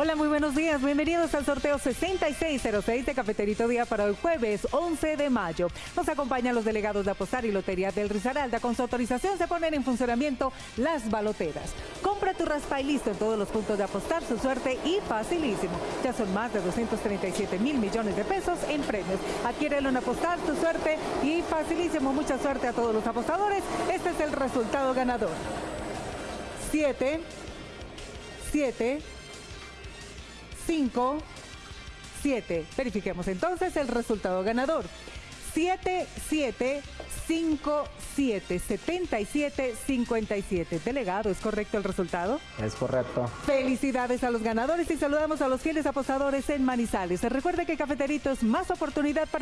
Hola, muy buenos días. Bienvenidos al sorteo 6606 de Cafeterito Día para el jueves 11 de mayo. Nos acompañan los delegados de Apostar y Lotería del Risaralda. Con su autorización se ponen en funcionamiento las baloteras. Compra tu raspa y listo en todos los puntos de Apostar, su suerte y facilísimo. Ya son más de 237 mil millones de pesos en premios. Adquiérelo en Apostar, tu suerte y facilísimo. Mucha suerte a todos los apostadores. Este es el resultado ganador. 7, 7, 5, 7. Verifiquemos entonces el resultado ganador. 7, 7, 5, 7, 77, 57. Delegado, ¿es correcto el resultado? Es correcto. Felicidades a los ganadores y saludamos a los fieles apostadores en Manizales. Recuerde que Cafeterito es más oportunidad para